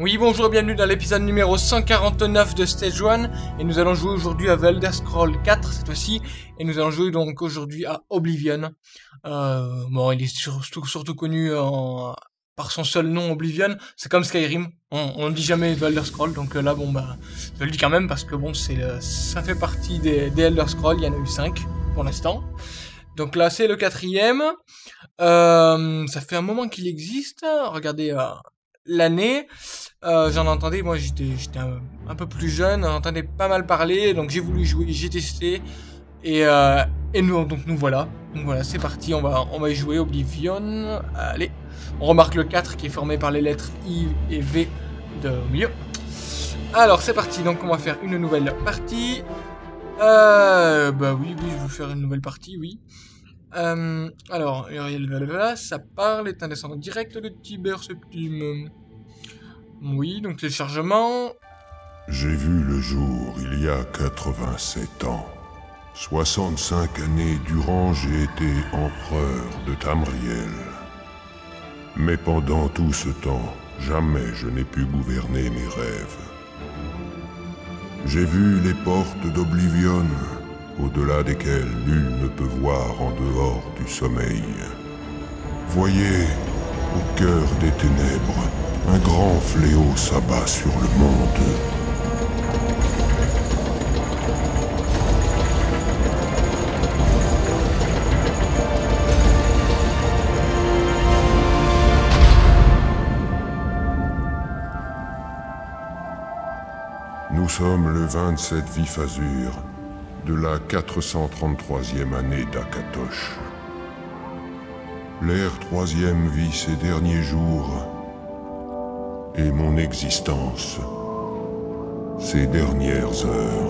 Oui, bonjour et bienvenue dans l'épisode numéro 149 de Stage 1 et nous allons jouer aujourd'hui à Elder Scroll 4 cette fois-ci. Et nous allons jouer donc aujourd'hui à Oblivion. Euh, bon, il est surtout, surtout connu en, par son seul nom Oblivion, c'est comme Skyrim, on, ne dit jamais The Elder Scroll. Donc euh, là bon bah je le dis quand même parce que bon c'est ça fait partie des, Elder Scroll, il y en a eu 5 pour l'instant. Donc là c'est le quatrième, euh, ça fait un moment qu'il existe, regardez euh, l'année. Euh, j'en entendais, moi j'étais un, peu plus jeune, j'en entendais pas mal parler, donc j'ai voulu jouer, j'ai testé. Et, euh, et nous, donc nous voilà. Donc voilà, c'est parti, on va, on va y jouer Oblivion. Allez, on remarque le 4 qui est formé par les lettres I et V de milieu. Alors c'est parti, donc on va faire une nouvelle partie. Euh, bah oui, oui, je veux faire une nouvelle partie, oui. Euh, alors, ça parle, est un descendant direct de Tiber Septim. Oui, donc téléchargement. J'ai vu le jour il y a 87 ans. 65 années durant, j'ai été empereur de Tamriel. Mais pendant tout ce temps, jamais je n'ai pu gouverner mes rêves. J'ai vu les portes d'Oblivion, au-delà desquelles nul ne peut voir en dehors du sommeil. Voyez, au cœur des ténèbres, un grand fléau s'abat sur le monde. Nous sommes le 27 Vif Azur de la 433e année d'Akatosh. L'ère troisième vit ses derniers jours et mon existence, ses dernières heures.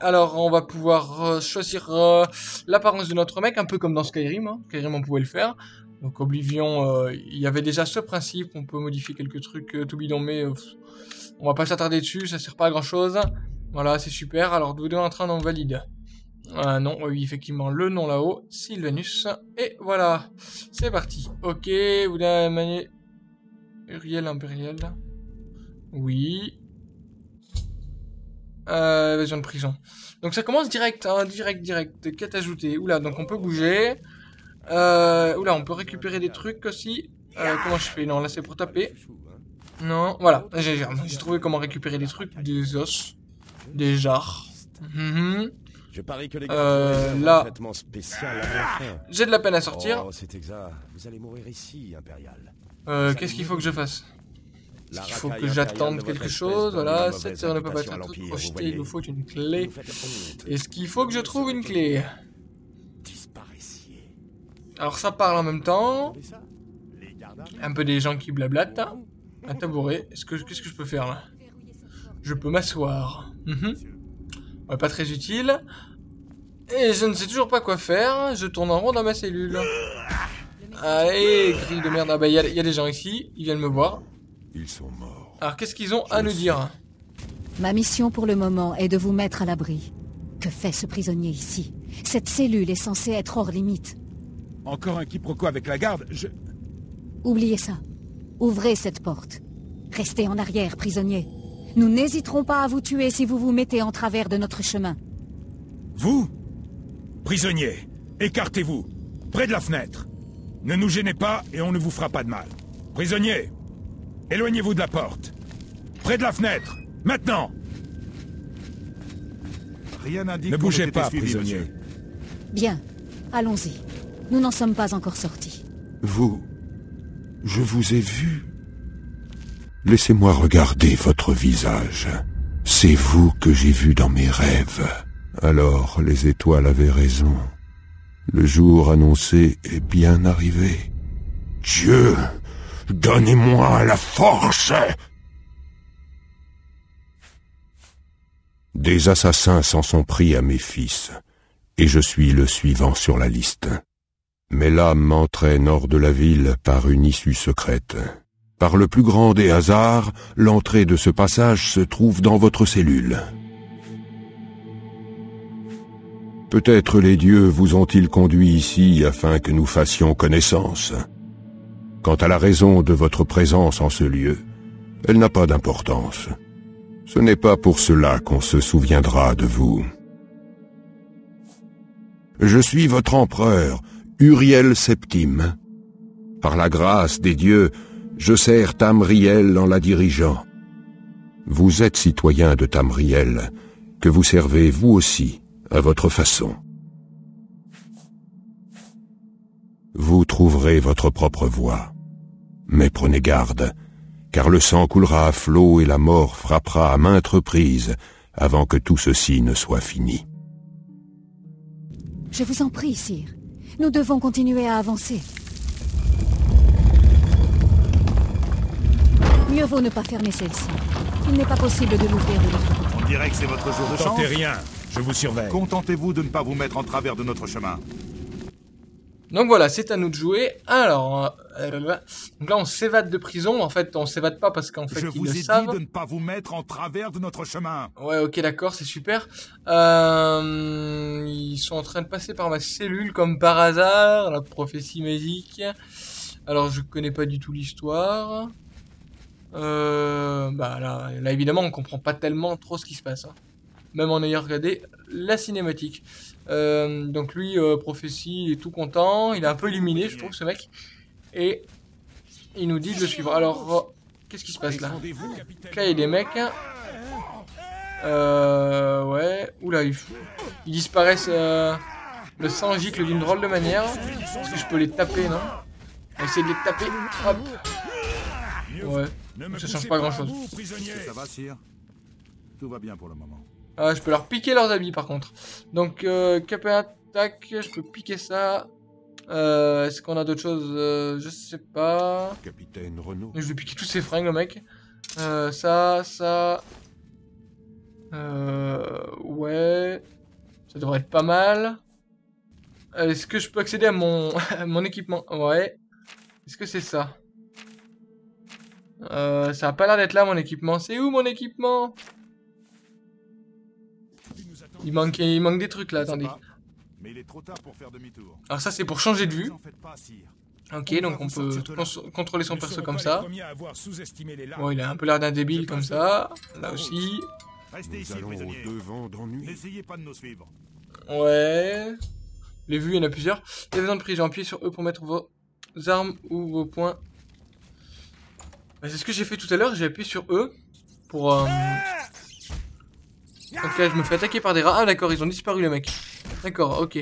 Alors on va pouvoir euh, choisir euh, l'apparence de notre mec, un peu comme dans Skyrim, hein. Skyrim on pouvait le faire. Donc Oblivion, euh, il y avait déjà ce principe, on peut modifier quelques trucs tout bidon, mais on va pas s'attarder dessus, ça sert pas à grand chose. Voilà, c'est super, alors vous deux en train d'en valide. non, oui, effectivement, le nom là-haut, Sylvanus, et voilà, c'est parti. Ok, vous avez manier... Uriel Impérial. Oui, euh, évasion de prison. Donc ça commence direct, hein, direct, direct. Quête ajoutée. Oula, donc on peut bouger. Euh, oula, on peut récupérer des trucs aussi. Euh, comment je fais? Non, là c'est pour taper. Non, voilà. J'ai trouvé comment récupérer des trucs, des os, des jarres. Mhm. Je parie que les euh, là, j'ai de la peine à sortir. Oh, c'est exact. Vous allez mourir ici, impérial. Euh, Qu'est-ce qu'il faut que je fasse? Il faut que j'attende quelque chose, voilà, cette heure ne peut pas être un truc projeté, il nous faut une clé. Est-ce qu'il faut que je trouve une clé? Alors ça parle en même temps. Un peu des gens qui blablatent. Un tabouret. Est-ce que qu'est-ce que je peux faire là? Je peux m'asseoir. Mhm. pas très utile. Et je ne sais toujours pas quoi faire. Je tourne en rond dans ma cellule. Allez, grille de merde. Ah bah il y, y, a des gens ici. Ils viennent me voir. Ils sont morts. Alors qu'est-ce qu'ils ont à nous dire Ma mission pour le moment est de vous mettre à l'abri. Que fait ce prisonnier ici? Cette cellule est censée être hors limite. Encore un quiproquo avec la garde, je... Oubliez ça. Ouvrez cette porte. Restez en arrière, prisonnier. Nous n'hésiterons pas à vous tuer si vous vous mettez en travers de notre chemin. Vous Prisonnier, écartez-vous. Près de la fenêtre. Ne nous gênez pas et on ne vous fera pas de mal. Prisonnier, Éloignez-vous de la porte. Près de la fenêtre. Maintenant Rien Ne bougez pas, prisonnier. Bien. Allons-y. Nous n'en sommes pas encore sortis. Vous... Je vous ai vu. Laissez-moi regarder votre visage. C'est vous que j'ai vu dans mes rêves. Alors les étoiles avaient raison. Le jour annoncé est bien arrivé. Dieu, donnez-moi la force Des assassins s'en sont pris à mes fils, et je suis le suivant sur la liste. Mais l'âme m'entraîne hors de la ville par une issue secrète. Par le plus grand des hasards, l'entrée de ce passage se trouve dans votre cellule. Peut-être les dieux vous ont-ils conduit ici afin que nous fassions connaissance. Quant à la raison de votre présence en ce lieu, elle n'a pas d'importance. Ce n'est pas pour cela qu'on se souviendra de vous. Je suis votre empereur, Uriel Septime. Par la grâce des dieux, je sers Tamriel en la dirigeant. Vous êtes citoyen de Tamriel, que vous servez vous aussi, à votre façon. Vous trouverez votre propre voie. Mais prenez garde, car le sang coulera à flot et la mort frappera à maintes reprises avant que tout ceci ne soit fini. Je vous en prie, sire. Nous devons continuer à avancer. Mieux vaut ne pas fermer celle-ci. Il n'est pas possible de l'ouvrir de l'autre côté. On dirait que c'est votre jour de chance. Tentez rien, je vous surveille. Contentez-vous de ne pas vous mettre en travers de notre chemin. Donc voilà, c'est à nous de jouer. Alors, euh, donc là on s'évade de prison. En fait, on s'évade pas parce qu'en fait Je ils vous le ai savent. dit de ne pas vous mettre en travers de notre chemin. Ouais, ok, d'accord, c'est super. Euh, ils sont en train de passer par ma cellule comme par hasard, la prophétie magique. Alors, je connais pas du tout l'histoire. Euh, bah là, là, évidemment, on comprend pas tellement trop ce qui se passe. hein. Même en ayant regardé la cinématique. Euh, donc lui, euh, prophétie, il est tout content. Il est un peu illuminé, je trouve, ce mec. Et il nous dit de le suivre. Alors, oh, qu'est-ce qui se passe là? Là, il y a des mecs. Euh. Ouais. Oula, ils, ils disparaissent. euh, Le sang gicle d'une drôle de manière. Est-ce que je peux les taper, non? On va essayer de les taper. Hop. Ouais. Ça change pas grand-chose. Ça va, sire? Tout va bien pour le moment. Ah, je peux leur piquer leurs habits par contre. Donc, euh, cap et attaque, je peux piquer ça. Euh, Est-ce qu'on a d'autres choses? Euh, Je sais pas. Capitaine Renaud. Je vais piquer tous ces fringues, le mec. Euh, ça, ça. Ouais. Ça devrait être pas mal. Est-ce que je peux accéder à mon, à mon équipement? Ouais. Est-ce que c'est ça? Ça a pas l'air d'être là, mon équipement. C'est où, mon équipement? Il manque, il manque des trucs, là, attendez. pas, Mais il est trop tard pour faire demi-tour. Alors ça, c'est pour changer de vue. Ok, On donc on peut contrôler son perso comme ça. Bon, il a un peu l'air d'un débile comme ça. Là aussi. Restez Nous ici, allons prisonnier. au-devant d'ennui. N'essayez pas de nous suivre. Ouais. Les vues, il y en a plusieurs. Il y a besoin de prise. Appuyez sur E pour mettre vos armes ou vos points. Bah, c'est ce que j'ai fait tout à l'heure. J'ai appuyé sur E pour. Euh... Ok, je me fais attaquer par des rats. Ah, d'accord, ils ont disparu, les mecs. D'accord, ok.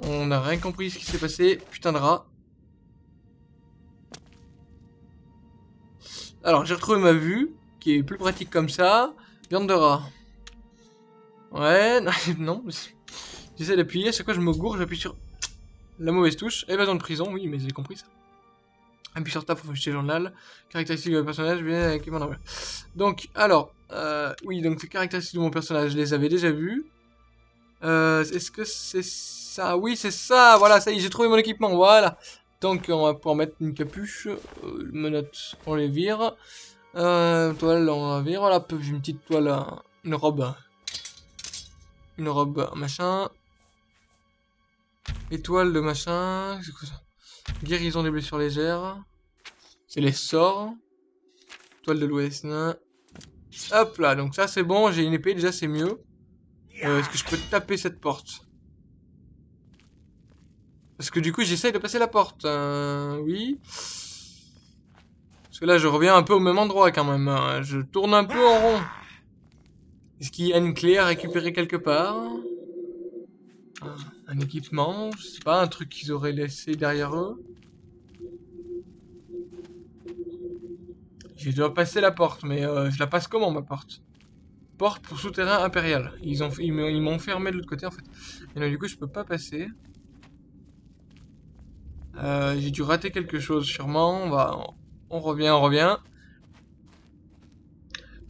On n'a rien compris ce qui s'est passé. Putain de rats. Alors, j'ai retrouvé ma vue, qui est plus pratique comme ça. Viande de rat. Ouais, non. J'essaie d'appuyer, chaque fois je me gourre, j'appuie sur la mauvaise touche. Évasion de prison, oui, mais j'ai compris ça. Sur tab pour afficher le journal. Caractéristiques de mon personnage, bien avec mon. Donc, alors, euh, oui, donc les caractéristiques de mon personnage, je les avais déjà vues. Euh, Est-ce que c'est ça? Oui, c'est ça, voilà, ça y est, j'ai trouvé mon équipement, voilà. Donc, on va pouvoir mettre une capuche, euh, menottes, on les vire. Euh, toile, on la vire, voilà, j'ai une petite toile, une robe. Une robe, machin. Étoile de machin. C'est quoi ça? Guérison des blessures légères. C'est les sorts. Toile de l'ouest. Hop là, donc ça c'est bon, j'ai une épée, déjà c'est mieux. Euh, Est-ce que je peux taper cette porte? Parce que du coup j'essaye de passer la porte. Euh, oui. Parce que là je reviens un peu au même endroit quand même. hein. Je tourne un peu en rond. Est-ce qu'il y a une clé à récupérer quelque part? Un équipement, je sais pas, un truc qu'ils auraient laissé derrière eux. Je dois passer la porte, mais euh, je la passe comment ma porte? Porte pour souterrain impérial. Ils ont, ils m'ont fermé de l'autre côté en fait. Et donc du coup je peux pas passer. Euh, J'ai dû rater quelque chose sûrement. On revient, on revient.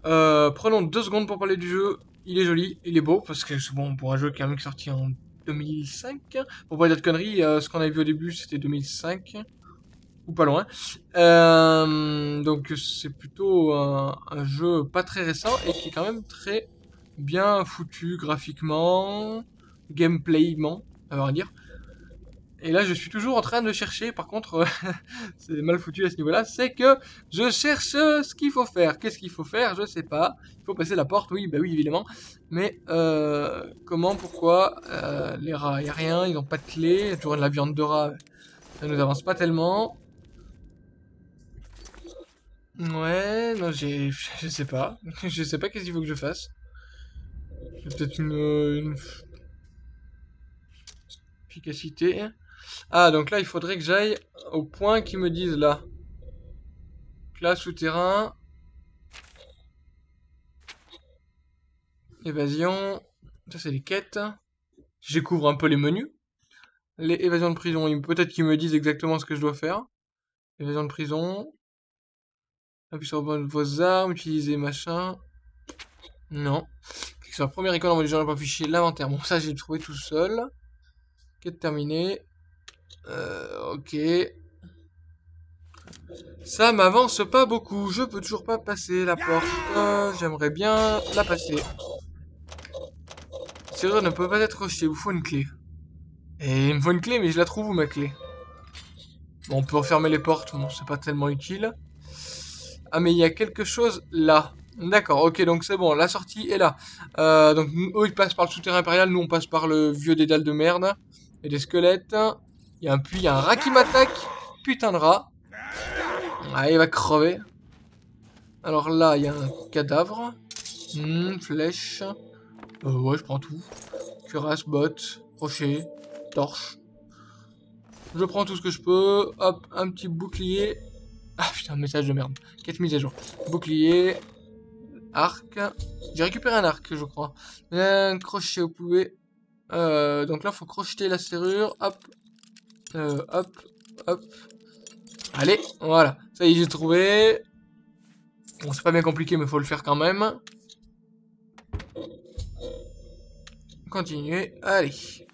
Euh, prenons deux secondes pour parler du jeu. Il est joli, il est beau, parce que c'est bon pour un jeu qui est sorti en 2005. Pour pas dire de conneries, euh, ce qu'on avait vu au début c'était 2005. Ou pas loin. Euh, donc c'est plutôt un, jeu pas très récent et qui est quand même très bien foutu graphiquement, gameplayment, à vrai dire. Et là, je suis toujours en train de chercher, par contre, c'est mal foutu à ce niveau-là, c'est que je cherche ce qu'il faut faire. Qu'est-ce qu'il faut faire? Je sais pas. Il faut passer la porte, oui, bah oui, évidemment. Mais euh, comment, pourquoi euh, Les rats, il a rien, ils n'ont pas de clé. Il y a toujours de la viande de rat, ça nous avance pas tellement. Ouais, non, j'ai... Je sais pas. Je sais pas qu'est-ce qu'il faut que je fasse. Peut-être une... Efficacité. Ah, donc là, il faudrait que j'aille au point qu'ils me disent là. Là, souterrain. Évasion. Ça, c'est les quêtes. Je découvre un peu les menus. Les évasions de prison. Peut-être qu'ils me disent exactement ce que je dois faire. Évasion de prison. Appuyez sur vos armes, utilisez machin. Non. Clique sur la première icône, envoie les gens pas afficher l'inventaire. Bon, ça, j'ai trouvé tout seul. Quête terminée. Euh, ok. Ça m'avance pas beaucoup. Je peux toujours pas passer la porte. Euh, J'aimerais bien la passer. Serrure ne peut pas être rejetée. Il vous faut une clé. Et il me faut une clé, mais je la trouve où ma clé? Bon, on peut refermer les portes. Bon, c'est pas tellement utile. Ah, mais il y a quelque chose là. D'accord, ok, donc c'est bon. La sortie est là. Euh, donc, eux, ils passent par le souterrain impérial. Nous, on passe par le vieux dédale de merde. Et des squelettes. Il y a un puits, il y a un rat qui m'attaque. Putain de rat. Ah, il va crever. Alors là, il y a un cadavre. Hmm, flèche. Euh, ouais, je prends tout. Cuirasse, bottes, rocher, torche. Je prends tout ce que je peux. Hop, un petit bouclier. Ah putain, message de merde. 4 mises à jour. Bouclier. Arc. J'ai récupéré un arc, je crois. Un crochet au poulet. Euh, donc là, faut crocheter la serrure. Hop, euh, hop, hop. Allez, voilà. Ça y est, j'ai trouvé. Bon, c'est pas bien compliqué, mais faut le faire quand même. Continuer. Allez.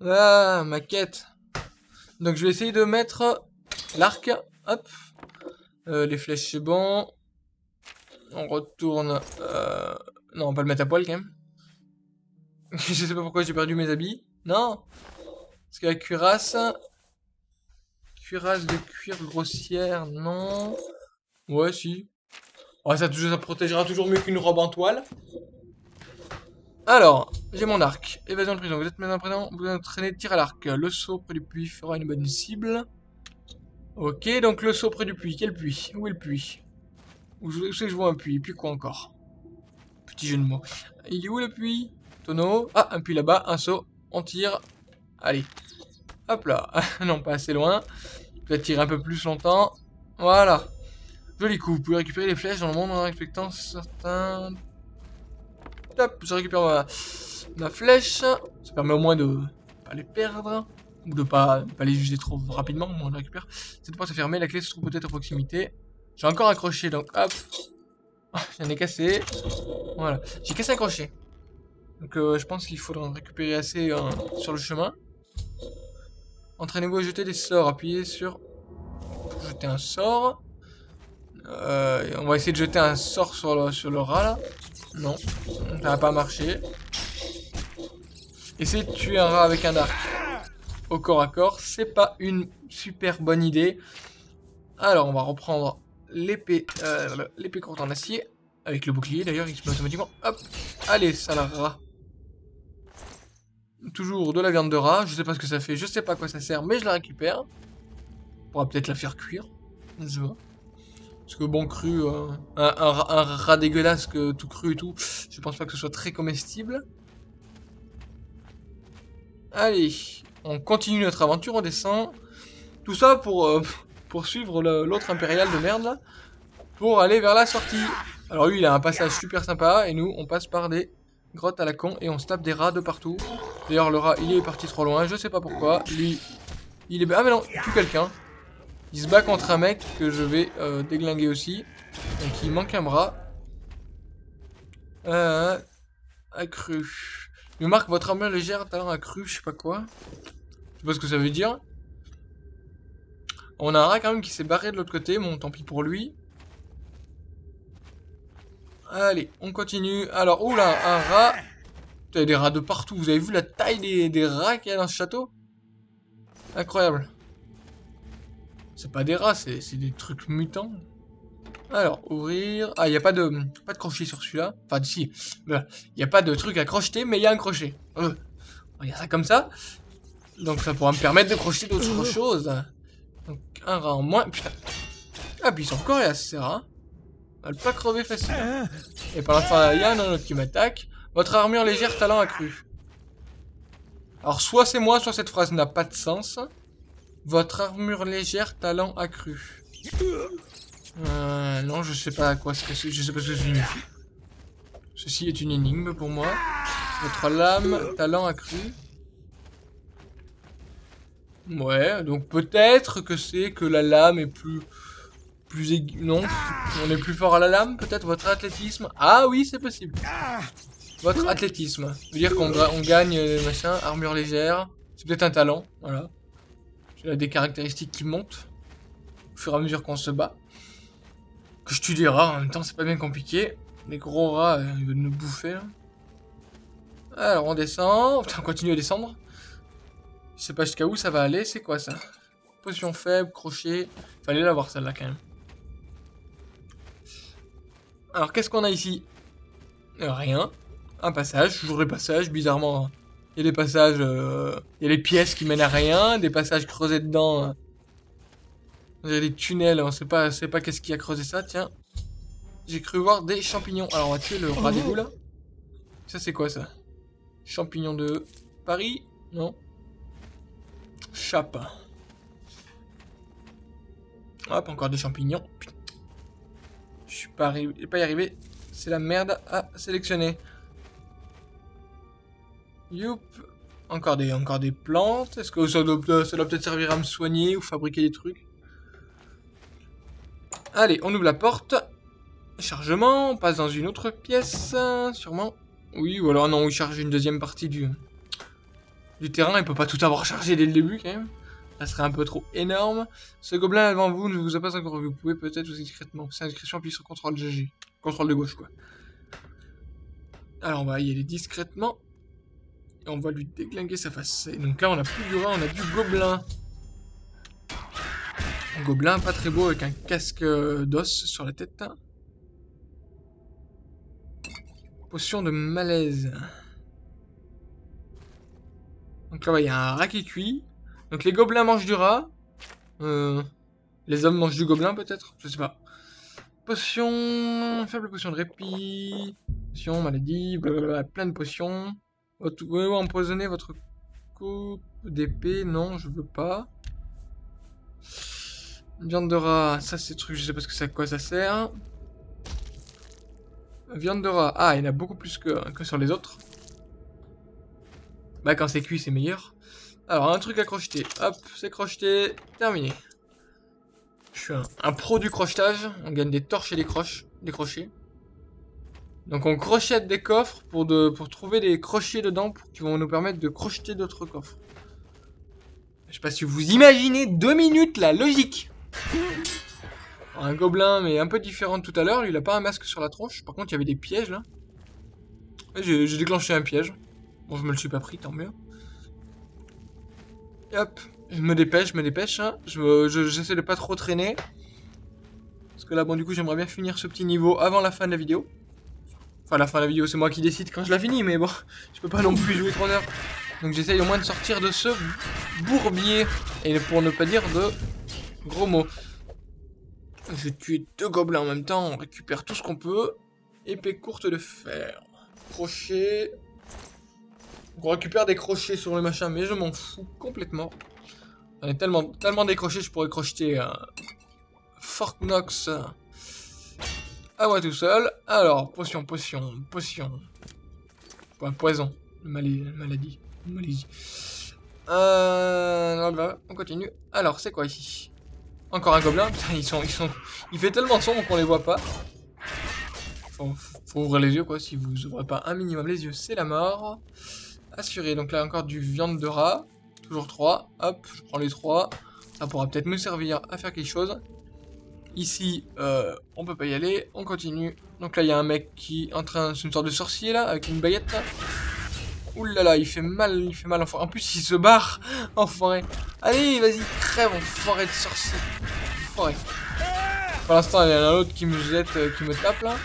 Ah, ma quête. Donc, je vais essayer de mettre l'arc. Hop. Euh, les flèches, c'est bon. On retourne. Euh... Non, on va le mettre à poil quand même. je sais pas pourquoi j'ai perdu mes habits. Non parce que la cuirasse... Cuirasse de cuir grossière, non. Ouais, si. Ça, ça protégera toujours mieux qu'une robe en toile. Alors, j'ai mon arc. Évasion de prison. Vous êtes maintenant présent. Vous entraînez tir à l'arc. Le saut près du puits fera une bonne cible. Ok, donc le saut près du puits. Quel puits? Où est le puits? Où c'est que je vois un puits? Puis quoi encore? Petit jeu de mots. Il est où le puits? Tonneau. Ah, un puits là-bas. Un saut. On tire. Allez. Hop là. non, pas assez loin. Peut-être tirer un peu plus longtemps. Voilà. Joli coup. Vous pouvez récupérer les flèches dans le monde en respectant certains... Hop, je récupère ma, ma flèche. Ça permet au moins de pas les perdre. Ou de pas, pas les user trop rapidement. Au moins on les récupère. Cette porte est fermée. La clé se trouve peut-être à proximité. J'ai encore un crochet, donc hop. J'en ai cassé. Voilà. J'ai cassé un crochet. Donc euh, je pense qu'il faudra en récupérer assez euh, sur le chemin. Entraînez-vous à jeter des sorts. Appuyez sur... Pour jeter un sort. Euh, on va essayer de jeter un sort sur le, sur le rat, là. Non. Ça n'a pas marché. Essayez de tuer un rat avec un arc. Au corps à corps. C'est pas une super bonne idée. Alors, on va reprendre l'épée euh, l'épée courte en acier. Avec le bouclier, d'ailleurs, il se met automatiquement. Hop. Allez, ça la rat. Toujours de la viande de rat. Je sais pas ce que ça fait. Je sais pas à quoi ça sert, mais je la récupère. On pourra peut-être la faire cuire. Je vois. Parce que bon, cru, euh, un, rat dégueulasse que tout cru et tout, je pense pas que ce soit très comestible. Allez, on continue notre aventure, on descend. Tout ça pour euh, poursuivre l'autre impérial de merde là. Pour aller vers la sortie. Alors lui, il a un passage super sympa. Et nous, on passe par des grottes à la con. Et on se tape des rats de partout. D'ailleurs, le rat, il est parti trop loin. Je sais pas pourquoi. Lui, il est... Ah mais non, tue quelqu'un. Il se bat contre un mec que je vais euh, déglinguer aussi. Donc il manque un bras. Euh, accru. Il marque votre armure légère, talent accru, je sais pas quoi. Je sais pas ce que ça veut dire. On a un rat quand même qui s'est barré de l'autre côté, bon tant pis pour lui. Allez, on continue. Alors, oula, un rat. Il y a des rats de partout. Vous avez vu la taille des, des rats qu'il y a dans ce château? Incroyable. C'est pas des rats, c'est des trucs mutants. Alors, ouvrir... Ah, il n'y a pas de, pas de crochet sur celui-là. Enfin, si. Il n'y a pas de truc à crocheter, mais il y a un crochet. Euh. Il y a ça comme ça. Donc, ça pourra me permettre de crocheter d'autres choses. Donc, un rat en moins. Putain. Ah, puis ils sont coriaces, ces rats. On va pas crever facile. Et pendant ce temps il y a un autre qui m'attaque. Votre armure légère, talent accru. Alors, soit c'est moi, soit cette phrase n'a pas de sens. Votre armure légère, talent accru. Euh, non, je sais pas à quoi ce que je sais pas ce que. Ceci est une énigme pour moi. Votre lame, talent accru. Ouais, donc peut-être que c'est que la lame est plus... plus. Non, on est plus fort à la lame, peut-être votre athlétisme. Ah oui, c'est possible. Votre athlétisme. Ça veut dire qu'on on gagne, euh, machin, armure légère. C'est peut-être un talent, voilà. J'ai des caractéristiques qui montent. Au fur et à mesure qu'on se bat. Que je tue des rats, en même temps c'est pas bien compliqué. Les gros rats, euh, ils veulent nous bouffer. Alors on descend, on continue à descendre. Je sais pas jusqu'à où ça va aller, c'est quoi ça? Potion faible, crochet. Fallait l'avoir celle-là quand même. Alors qu'est-ce qu'on a ici? Euh, Rien. Un passage, toujours les passages, bizarrement. Il y a des passages, euh, il y a des pièces qui mènent à rien, des passages creusés dedans. Il y a des tunnels, on sait pas, sait pas qu'est-ce qui a creusé ça, tiens. J'ai cru voir des champignons. Alors on va tuer le rat d'égout là. Ça c'est quoi ça? Champignons de Paris? Non. Chape. Hop, encore des champignons. Je suis pas, arrivé, pas y arrivé. C'est la merde à sélectionner. Youp. Encore des, plantes. Est-ce que ça doit, ça doit peut-être servir à me soigner ou fabriquer des trucs? Allez, on ouvre la porte. Chargement, on passe dans une autre pièce, sûrement. Oui, ou alors non, il charge une deuxième partie du, du terrain. Il peut pas tout avoir chargé dès le début, quand même. Ça serait un peu trop énorme. Ce gobelin devant vous ne vous a pas encore vu. Vous pouvez peut-être vous discrètement. C'est inscription appuie sur CTRL GG. Contrôle de gauche, quoi. Alors, on va y aller discrètement. Et on va lui déglinguer sa face. Et donc là, on a plus du rat, on a du gobelin. Un gobelin pas très beau avec un casque d'os sur la tête. Potion de malaise. Donc là, il y a un rat qui cuit. Donc les gobelins mangent du rat. Euh, les hommes mangent du gobelin peut-être Je sais pas. Potion... Faible potion de répit. Potion, maladie, plein de potions. Vous pouvez empoisonner votre coupe d'épée Non, je veux pas. Viande de rat, ça c'est truc, je sais pas que quoi ça sert. Viande de rat, ah, il y en a beaucoup plus que, que sur les autres. Bah quand c'est cuit c'est meilleur. Alors un truc à crocheter, hop, c'est crocheté, terminé. Je suis un, pro du crochetage, on gagne des torches et des croches, des crochets. Donc on crochette des coffres pour, trouver des crochets dedans qui vont nous permettre de crocheter d'autres coffres. Je sais pas si vous imaginez deux minutes la logique. Un gobelin, mais un peu différent de tout à l'heure. Lui, il a pas un masque sur la tronche. Par contre, il y avait des pièges, là. J'ai déclenché un piège. Bon, je me le suis pas pris, tant mieux. hop, je me dépêche, je me dépêche. Hein. J'essaie je, de pas trop traîner. Parce que là, bon, du coup, j'aimerais bien finir ce petit niveau avant la fin de la vidéo. Enfin, la fin de la vidéo, c'est moi qui décide quand je la finis, mais bon, je peux pas non plus jouer 3 heures. Donc j'essaye au moins de sortir de ce bourbier. Et pour ne pas dire de Gros mot. Je tue deux gobelins en même temps, on récupère tout ce qu'on peut. Épée courte de fer. Crochet. On récupère des crochets sur le machin, mais je m'en fous complètement. J'en ai tellement, tellement des crochets, je pourrais crocheter un euh, à moi tout seul. Alors, potion, potion, potion. Poison, Mali- maladie, maladie. Euh, non, bah, on continue. Alors, c'est quoi ici? Encore un gobelin? Putain, ils sont, ils sont... Il fait tellement sombre qu'on les voit pas. Faut, faut ouvrir les yeux, quoi. Si vous ouvrez pas un minimum les yeux, c'est la mort. Assuré. Donc là, encore du viande de rat. Toujours 3. Hop, je prends les 3. Ça pourra peut-être me servir à faire quelque chose. Ici, euh, on peut pas y aller. On continue. Donc là, il y a un mec qui est en train... C'est une sorte de sorcier, là, avec une baguette, là. Ouh là là, il fait mal, il fait mal, enfoiré. En plus, il se barre, enfoiré. Allez, vas-y, crève, enfoiré de sorcier. Enfoiré. Pour l'instant, il y en a un autre qui me jette, euh, qui me tape, là.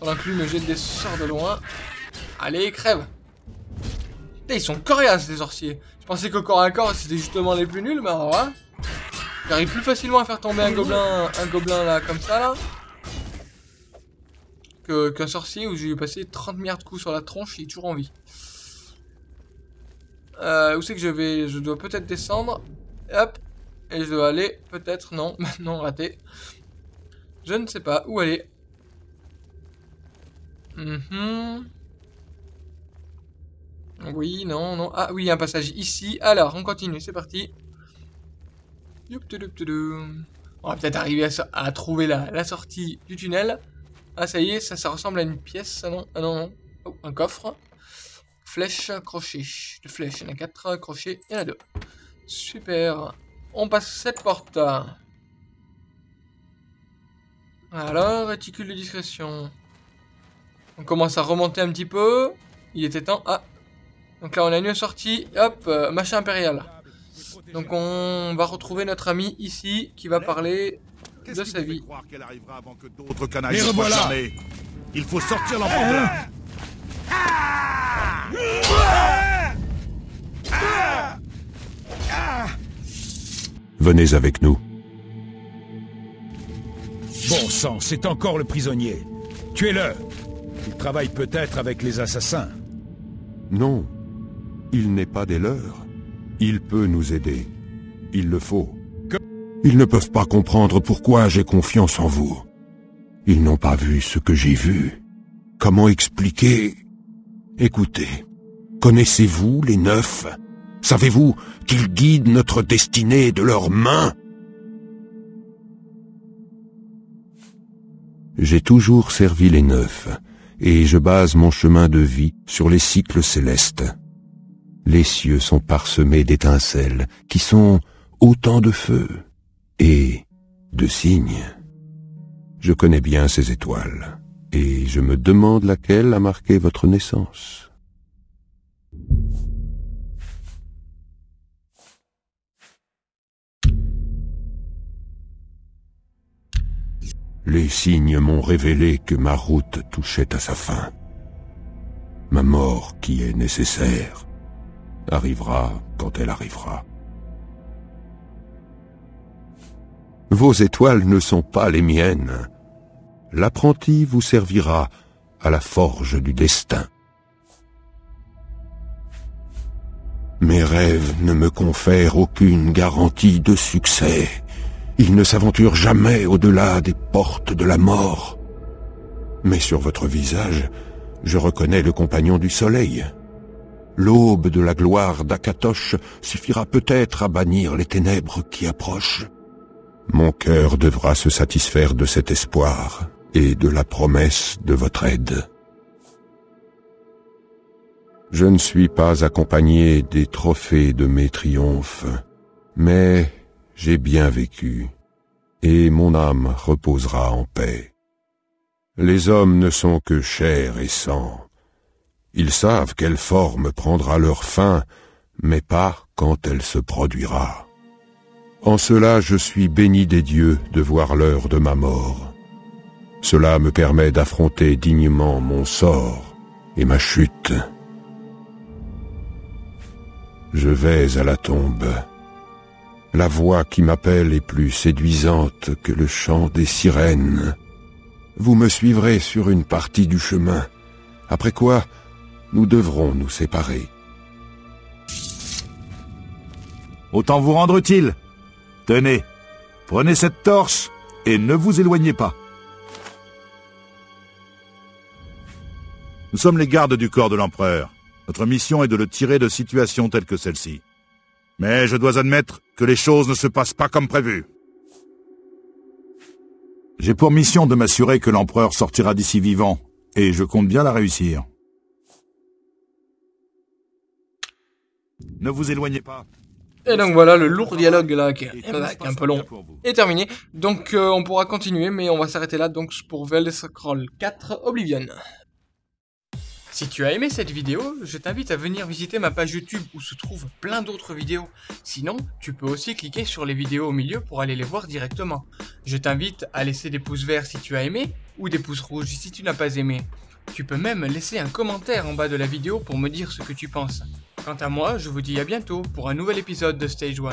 Pendant que lui me jette des sorts de loin. Allez, crève. Putain, ils sont coriaces, les sorciers. Je pensais qu'au corps à corps, c'était justement les plus nuls, mais alors là... J'arrive plus facilement à faire tomber un gobelin, un gobelin là, comme ça, là. Qu'un sorcier où j'ai passé 30 milliards de coups sur la tronche, il est toujours en vie. Euh, où c'est que je vais? Je dois peut-être descendre. Hop. Et je dois aller, peut-être, non, non, raté. Je ne sais pas où aller. Mhm. Oui, non, non. Ah oui, il y a un passage ici. Alors, on continue, c'est parti. On va peut-être arriver à, trouver la, sortie du tunnel. Ah, ça y est, ça, ressemble à une pièce, ça non Ah non, non. Oh, un coffre. Flèche, crochet. De flèches, il y en a 4, crochet, il y en a 2. Super. On passe cette porte. Alors, réticule de discrétion. On commence à remonter un petit peu. Il était temps. Ah. Donc là, on a une sortie. Hop, euh, machin impérial. Donc on va retrouver notre ami ici qui va parler de sa vie. croire qu'elle arrivera avant que d'autres canailles soient Il faut sortir l'enfant de là Venez avec nous. Bon sang, c'est encore le prisonnier. Tuez-le. Il travaille peut-être avec les assassins. Non, il n'est pas des leurs. Il peut nous aider. Il le faut. Ils ne peuvent pas comprendre pourquoi j'ai confiance en vous. Ils n'ont pas vu ce que j'ai vu. Comment expliquer? Écoutez, connaissez-vous les neufs Savez-vous qu'ils guident notre destinée de leurs mains? J'ai toujours servi les neufs, et je base mon chemin de vie sur les cycles célestes. Les cieux sont parsemés d'étincelles qui sont autant de feux et de signes. Je connais bien ces étoiles, et je me demande laquelle a marqué votre naissance. Les signes m'ont révélé que ma route touchait à sa fin. Ma mort, qui est nécessaire, arrivera quand elle arrivera. Vos étoiles ne sont pas les miennes. L'apprenti vous servira à la forge du destin. Mes rêves ne me confèrent aucune garantie de succès. Ils ne s'aventurent jamais au-delà des portes de la mort. Mais sur votre visage, je reconnais le compagnon du soleil. L'aube de la gloire d'Akatosh suffira peut-être à bannir les ténèbres qui approchent. Mon cœur devra se satisfaire de cet espoir et de la promesse de votre aide. Je ne suis pas accompagné des trophées de mes triomphes, mais j'ai bien vécu, et mon âme reposera en paix. Les hommes ne sont que chair et sang. Ils savent quelle forme prendra leur fin, mais pas quand elle se produira. En cela je suis béni des dieux de voir l'heure de ma mort. Cela me permet d'affronter dignement mon sort et ma chute. Je vais à la tombe. La voix qui m'appelle est plus séduisante que le chant des sirènes. Vous me suivrez sur une partie du chemin, après quoi nous devrons nous séparer. Autant vous rendre utile. Tenez, prenez cette torche et ne vous éloignez pas. Nous sommes les gardes du corps de l'empereur. Notre mission est de le tirer de situations telles que celle-ci. Mais je dois admettre que les choses ne se passent pas comme prévu. J'ai pour mission de m'assurer que l'empereur sortira d'ici vivant, et je compte bien la réussir. Ne vous éloignez pas. Et donc voilà, le lourd dialogue là, qui est, qui est un peu long, est terminé. Donc euh, on pourra continuer, mais on va s'arrêter là donc pour Elder Scrolls 4 Oblivion. Si tu as aimé cette vidéo, je t'invite à venir visiter ma page YouTube où se trouvent plein d'autres vidéos. Sinon, tu peux aussi cliquer sur les vidéos au milieu pour aller les voir directement. Je t'invite à laisser des pouces verts si tu as aimé, ou des pouces rouges si tu n'as pas aimé. Tu peux même laisser un commentaire en bas de la vidéo pour me dire ce que tu penses. Quant à moi, je vous dis à bientôt pour un nouvel épisode de Stage 1.